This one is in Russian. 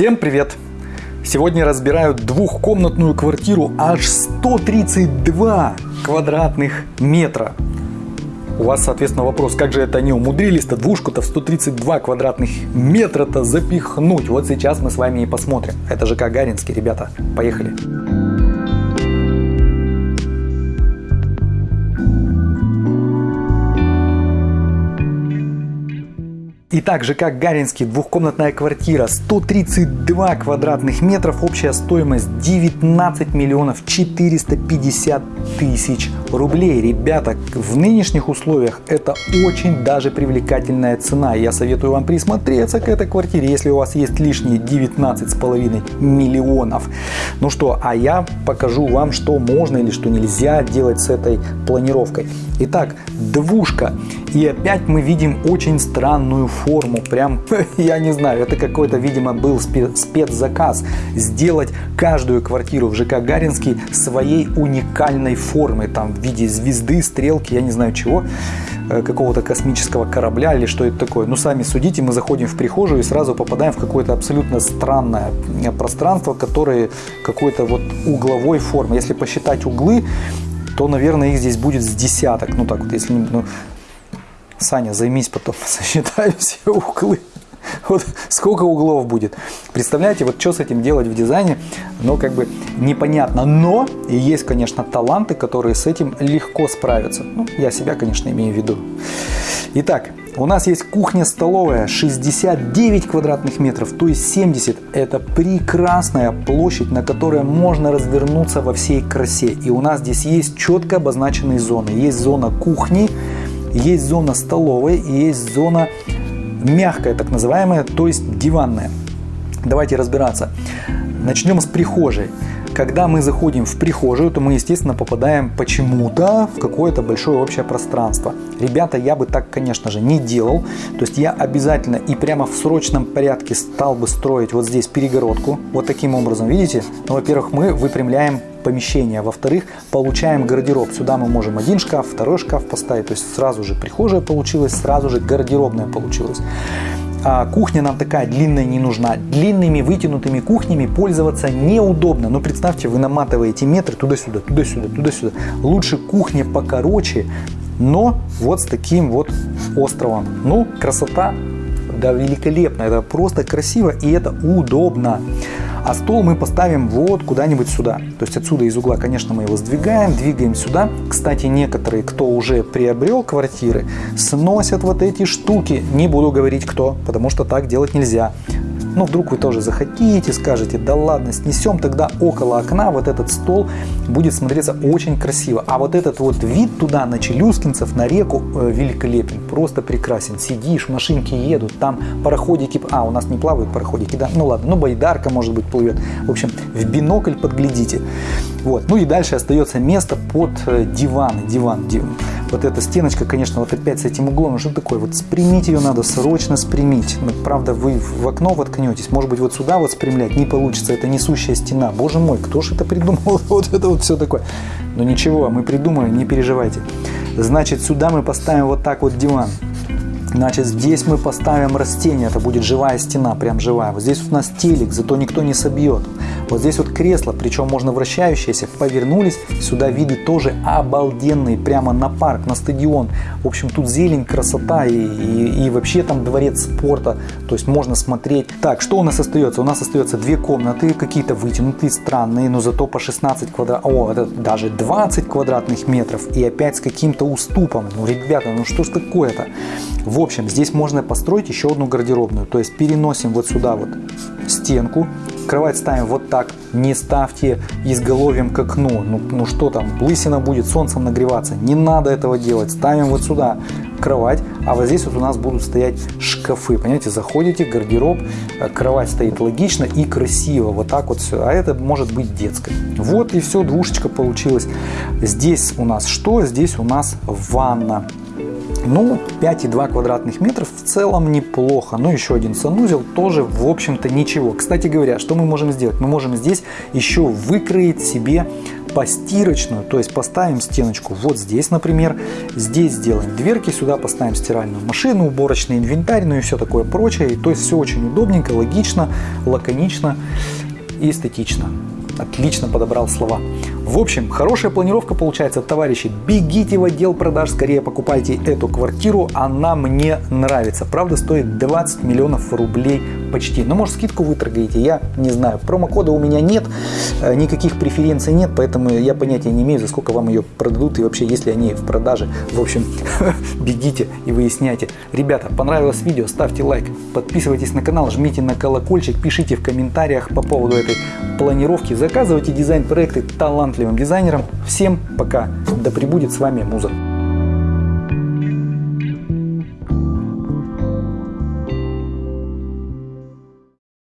Всем привет! Сегодня разбираю двухкомнатную квартиру аж 132 квадратных метра. У вас, соответственно, вопрос, как же это они умудрились-то двушку-то в 132 квадратных метра-то запихнуть? Вот сейчас мы с вами и посмотрим. Это же Гагаринский, ребята. Поехали. Итак, ЖК Гаринский, двухкомнатная квартира, 132 квадратных метров, общая стоимость 19 миллионов 450 тысяч рублей. Ребята, в нынешних условиях это очень даже привлекательная цена. Я советую вам присмотреться к этой квартире, если у вас есть лишние 19,5 миллионов. Ну что, а я покажу вам, что можно или что нельзя делать с этой планировкой. Итак, двушка. И опять мы видим очень странную форму. Прям, я не знаю, это какой-то, видимо, был спецзаказ. Сделать каждую квартиру в ЖК Гаринский своей уникальной формы. Там в виде звезды, стрелки, я не знаю чего э, какого-то космического корабля или что это такое. Ну, сами судите, мы заходим в прихожую и сразу попадаем в какое-то абсолютно странное э, пространство, которое какой-то вот угловой формы. Если посчитать углы, то, наверное, их здесь будет с десяток. Ну, так вот, если... Ну, Саня, займись потом, сосчитаю все углы. Вот сколько углов будет. Представляете, вот что с этим делать в дизайне, ну как бы непонятно. Но и есть, конечно, таланты, которые с этим легко справятся. Ну, я себя, конечно, имею в виду. Итак, у нас есть кухня-столовая 69 квадратных метров, то есть 70. Это прекрасная площадь, на которой можно развернуться во всей красе. И у нас здесь есть четко обозначенные зоны. Есть зона кухни, есть зона столовой и есть зона мягкая, так называемая, то есть диванная. Давайте разбираться. Начнем с прихожей. Когда мы заходим в прихожую, то мы, естественно, попадаем почему-то в какое-то большое общее пространство. Ребята, я бы так, конечно же, не делал. То есть я обязательно и прямо в срочном порядке стал бы строить вот здесь перегородку. Вот таким образом, видите? Ну, во-первых, мы выпрямляем помещение. Во-вторых, получаем гардероб. Сюда мы можем один шкаф, второй шкаф поставить. То есть сразу же прихожая получилась, сразу же гардеробная получилась а кухня нам такая длинная не нужна. Длинными вытянутыми кухнями пользоваться неудобно. Но представьте, вы наматываете метры туда-сюда, туда-сюда, туда-сюда. Лучше кухня покороче, но вот с таким вот островом. Ну, красота, да, великолепно. Это просто красиво и это удобно. А стол мы поставим вот куда-нибудь сюда. То есть отсюда из угла, конечно, мы его сдвигаем, двигаем сюда. Кстати, некоторые, кто уже приобрел квартиры, сносят вот эти штуки. Не буду говорить кто, потому что так делать нельзя. Ну, вдруг вы тоже захотите, скажете, да ладно, снесем тогда около окна вот этот стол, будет смотреться очень красиво. А вот этот вот вид туда, на Челюскинцев, на реку, э, великолепен, просто прекрасен. Сидишь, машинки едут, там пароходики, а, у нас не плавают пароходики, да, ну ладно, ну байдарка, может быть, плывет. В общем, в бинокль подглядите. Вот, ну и дальше остается место под э, диван, диван, диван вот эта стеночка, конечно, вот опять с этим углом, что такое? Вот спрямить ее надо, срочно спрямить. Ну, правда, вы в окно воткнетесь, может быть, вот сюда вот спрямлять не получится, это несущая стена. Боже мой, кто же это придумал? Вот это вот все такое. Но ничего, мы придумаем, не переживайте. Значит, сюда мы поставим вот так вот диван. Значит, здесь мы поставим растение, это будет живая стена, прям живая. Вот здесь у нас телек, зато никто не собьет. Вот здесь вот кресло, причем можно вращающееся, повернулись, сюда виды тоже обалденные, прямо на парк, на стадион. В общем, тут зелень, красота и, и, и вообще там дворец спорта, то есть можно смотреть. Так, что у нас остается? У нас остается две комнаты, какие-то вытянутые, странные, но зато по 16 квадратов, о, это даже 20 квадратных метров и опять с каким-то уступом. Ну, ребята, ну что ж такое-то? В общем, здесь можно построить еще одну гардеробную. То есть переносим вот сюда вот стенку, кровать ставим вот так, не ставьте изголовьем к окну. Ну, ну что там, лысина будет солнцем нагреваться. Не надо этого делать. Ставим вот сюда кровать, а вот здесь вот у нас будут стоять шкафы. Понимаете, заходите, гардероб, э, кровать стоит логично и красиво. Вот так вот все. А это может быть детской. Вот и все, двушечка получилась. Здесь у нас что? Здесь у нас ванна. Ну, 5,2 квадратных метров в целом неплохо. Ну, еще один санузел тоже, в общем-то, ничего. Кстати говоря, что мы можем сделать? Мы можем здесь еще выкроить себе постирочную, то есть поставим стеночку вот здесь, например, здесь сделаем дверки, сюда поставим стиральную машину, уборочный инвентарь, ну и все такое прочее. То есть все очень удобненько, логично, лаконично и эстетично. Отлично подобрал слова. В общем, хорошая планировка получается, товарищи. Бегите в отдел продаж, скорее покупайте эту квартиру, она мне нравится. Правда, стоит 20 миллионов рублей почти. Но может скидку вы торгаете, я не знаю. Промокода у меня нет, э, никаких преференций нет, поэтому я понятия не имею, за сколько вам ее продадут и вообще, если они в продаже. В общем, бегите и выясняйте. Ребята, понравилось видео, ставьте лайк, подписывайтесь на канал, жмите на колокольчик, пишите в комментариях по поводу этой планировки, заказывайте дизайн-проекты талантливым дизайнерам. Всем пока, да пребудет с вами Муза.